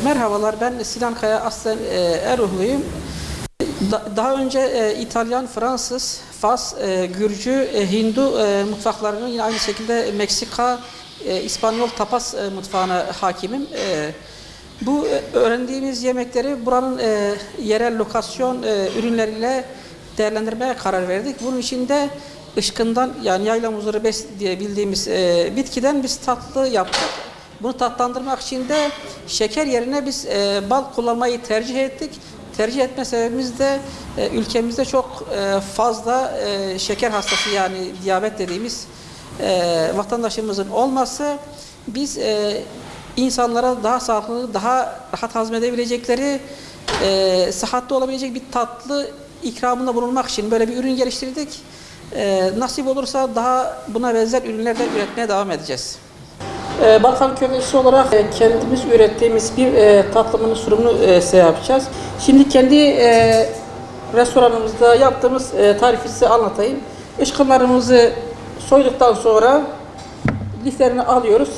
Merhabalar, ben Sinan Kaya, aslen e, Eruhluyum. Da- daha önce e, İtalyan, Fransız, Fas, e, Gürcü, e, Hindu e, mutfaklarının yine aynı şekilde Meksika, e, İspanyol tapas e, mutfağına hakimim. E, bu e, öğrendiğimiz yemekleri buranın e, yerel lokasyon e, ürünleriyle değerlendirmeye karar verdik. Bunun için de ışkından yani yayla muzları bes diye bildiğimiz e, bitkiden biz tatlı yaptık. Bunu tatlandırmak için de şeker yerine biz e, bal kullanmayı tercih ettik. Tercih etme sebebimiz de e, ülkemizde çok e, fazla e, şeker hastası yani diyabet dediğimiz e, vatandaşımızın olması. Biz e, insanlara daha sağlıklı, daha rahat hazmedebilecekleri, e, sıhhatli olabilecek bir tatlı ikramında bulunmak için böyle bir ürün geliştirdik. E, nasip olursa daha buna benzer ürünler de üretmeye devam edeceğiz. E, Balkan köftesi olarak kendimiz ürettiğimiz bir e, tatlımın sunumunu e, size yapacağız. Şimdi kendi e, restoranımızda yaptığımız e, tarifi size anlatayım. Işkınlarımızı soyduktan sonra liflerini alıyoruz.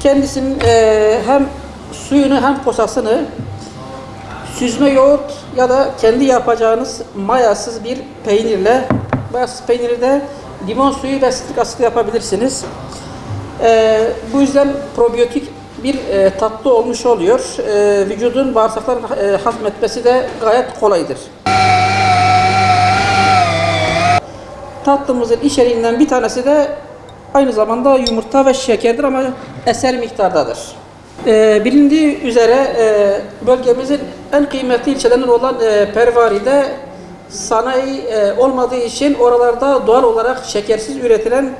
Kendisinin e, hem suyunu hem posasını süzme yoğurt ya da kendi yapacağınız mayasız bir peynirle mayasız peyniri de limon suyu ve sitrik asit yapabilirsiniz. Ee, bu yüzden probiyotik bir e, tatlı olmuş oluyor. Ee, vücudun bağırsakların e, hazmetmesi de gayet kolaydır. Tatlımızın içeriğinden bir tanesi de aynı zamanda yumurta ve şekerdir ama eser miktardadır. Ee, bilindiği üzere e, bölgemizin en kıymetli ilçelerinden olan e, Pervari'de sanayi e, olmadığı için oralarda doğal olarak şekersiz üretilen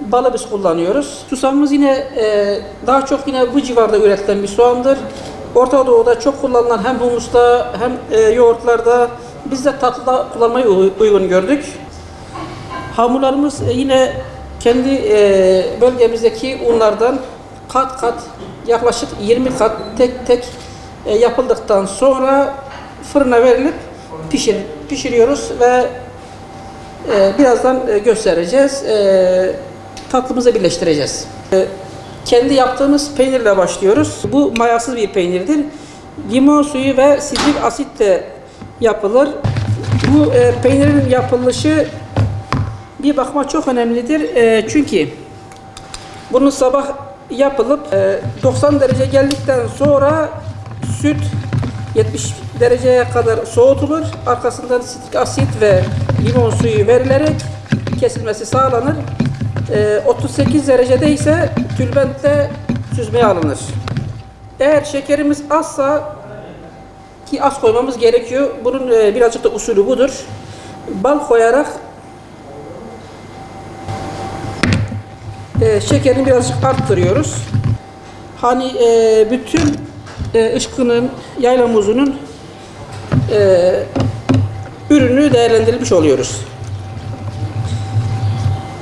balı biz kullanıyoruz. Susamımız yine e, daha çok yine bu civarda üretilen bir soğandır. Orta Doğu'da çok kullanılan hem humusta hem e, yoğurtlarda biz de tatlıda kullanmayı uy- uygun gördük. Hamurlarımız e, yine kendi e, bölgemizdeki unlardan kat kat yaklaşık 20 kat tek tek e, yapıldıktan sonra fırına verilip pişir pişiriyoruz ve e, birazdan e, göstereceğiz. E, tatlımıza birleştireceğiz. E, kendi yaptığımız peynirle başlıyoruz. Bu mayasız bir peynirdir. Limon suyu ve sitrik asit de yapılır. Bu e, peynirin yapılışı bir bakıma çok önemlidir. E, çünkü bunu sabah yapılıp e, 90 derece geldikten sonra süt 70 dereceye kadar soğutulur. Arkasından sitrik asit ve limon suyu verilerek kesilmesi sağlanır. E, 38 derecede ise tülbentle süzmeye alınır. Eğer şekerimiz azsa ki az koymamız gerekiyor. Bunun e, birazcık da usulü budur. Bal koyarak e, şekerini birazcık arttırıyoruz. Hani e, bütün e, ışkının, yayla muzunun e, ürünü değerlendirilmiş oluyoruz.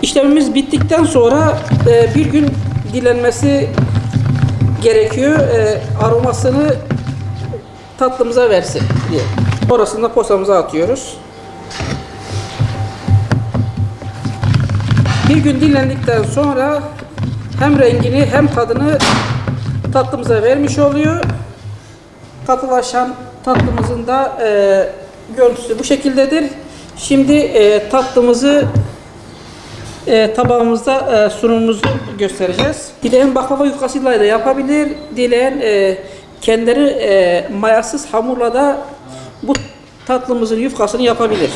İşlemimiz bittikten sonra e, bir gün dilenmesi gerekiyor. E, aromasını tatlımıza versin diye. Orasında posamıza atıyoruz. Bir gün dinlendikten sonra hem rengini hem tadını tatlımıza vermiş oluyor. Katılaşan tatlımızın da e, görüntüsü bu şekildedir. Şimdi e, tatlımızı e, tabağımızda e, sunumumuzu göstereceğiz. Dileyen baklava yufkasıyla da yapabilir. Dileyen e, kendileri e, mayasız hamurla da bu tatlımızın yufkasını yapabilir.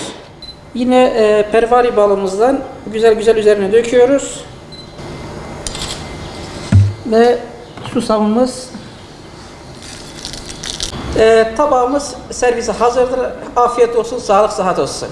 Yine e, pervari balımızdan güzel güzel üzerine döküyoruz. Ve susamımız e, tabağımız servise hazırdır. Afiyet olsun, sağlık, sıhhat olsun.